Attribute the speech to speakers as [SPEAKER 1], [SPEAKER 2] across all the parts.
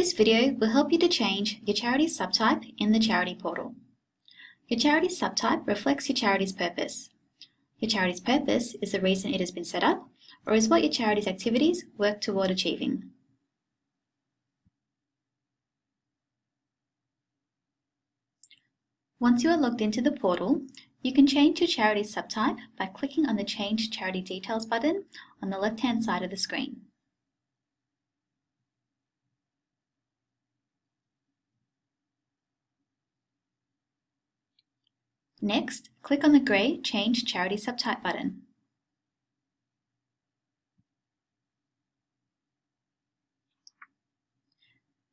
[SPEAKER 1] This video will help you to change your charity subtype in the charity portal. Your charity subtype reflects your charity's purpose. Your charity's purpose is the reason it has been set up or is what your charity's activities work toward achieving. Once you are logged into the portal, you can change your charity subtype by clicking on the Change Charity Details button on the left-hand side of the screen. Next, click on the grey Change Charity Subtype button.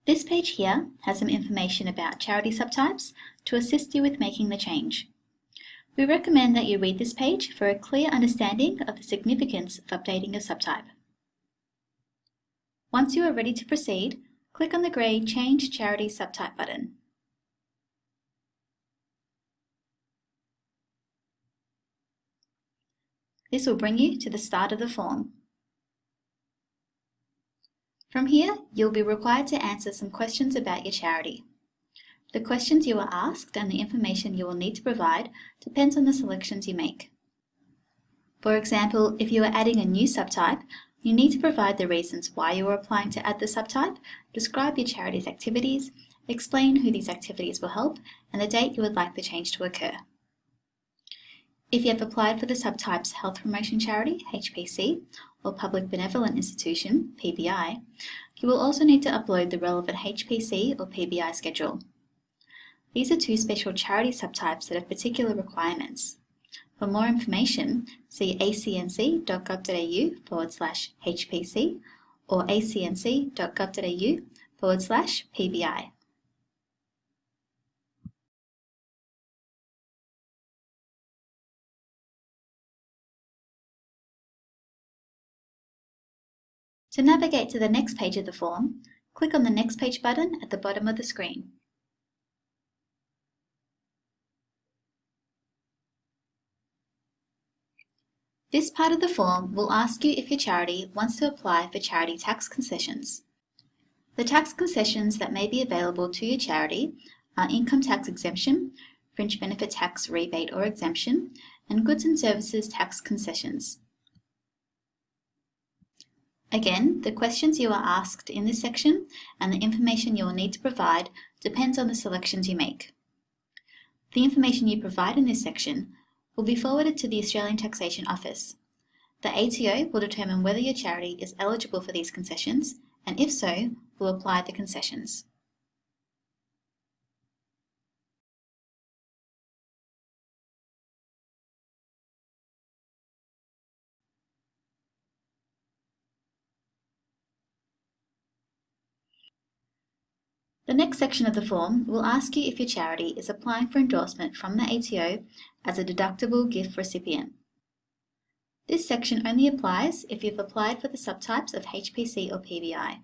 [SPEAKER 1] This page here has some information about charity subtypes to assist you with making the change. We recommend that you read this page for a clear understanding of the significance of updating your subtype. Once you are ready to proceed, click on the grey Change Charity Subtype button. This will bring you to the start of the form. From here, you'll be required to answer some questions about your charity. The questions you are asked and the information you will need to provide depends on the selections you make. For example, if you are adding a new subtype, you need to provide the reasons why you are applying to add the subtype, describe your charity's activities, explain who these activities will help, and the date you would like the change to occur. If you have applied for the subtypes Health Promotion Charity, HPC, or Public Benevolent Institution, PBI, you will also need to upload the relevant HPC or PBI schedule. These are two special charity subtypes that have particular requirements. For more information, see acnc.gov.au forward slash HPC or acnc.gov.au forward slash PBI. To navigate to the next page of the form, click on the Next Page button at the bottom of the screen. This part of the form will ask you if your charity wants to apply for charity tax concessions. The tax concessions that may be available to your charity are income tax exemption, fringe benefit tax rebate or exemption, and goods and services tax concessions. Again, the questions you are asked in this section and the information you will need to provide depends on the selections you make. The information you provide in this section will be forwarded to the Australian Taxation Office. The ATO will determine whether your charity is eligible for these concessions and if so, will apply the concessions. The next section of the form will ask you if your charity is applying for endorsement from the ATO as a deductible gift recipient. This section only applies if you've applied for the subtypes of HPC or PBI.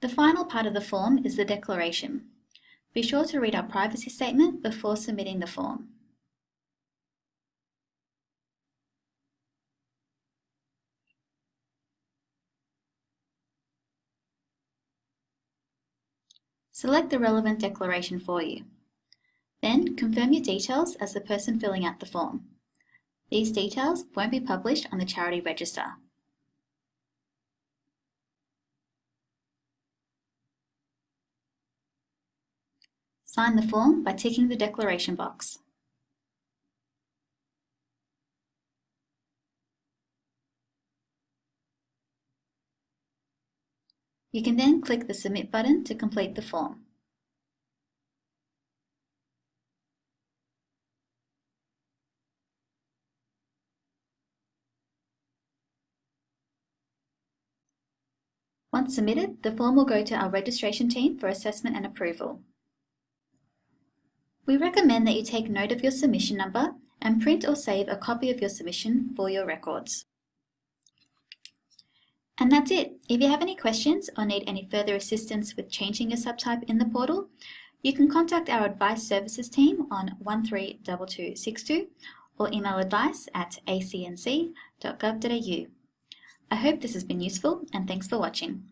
[SPEAKER 1] The final part of the form is the declaration. Be sure to read our privacy statement before submitting the form. Select the relevant declaration for you. Then confirm your details as the person filling out the form. These details won't be published on the charity register. Sign the form by ticking the declaration box. You can then click the Submit button to complete the form. Once submitted, the form will go to our registration team for assessment and approval. We recommend that you take note of your submission number and print or save a copy of your submission for your records. And that's it. If you have any questions or need any further assistance with changing your subtype in the portal, you can contact our advice services team on 132262 or email advice at acnc.gov.au. I hope this has been useful and thanks for watching.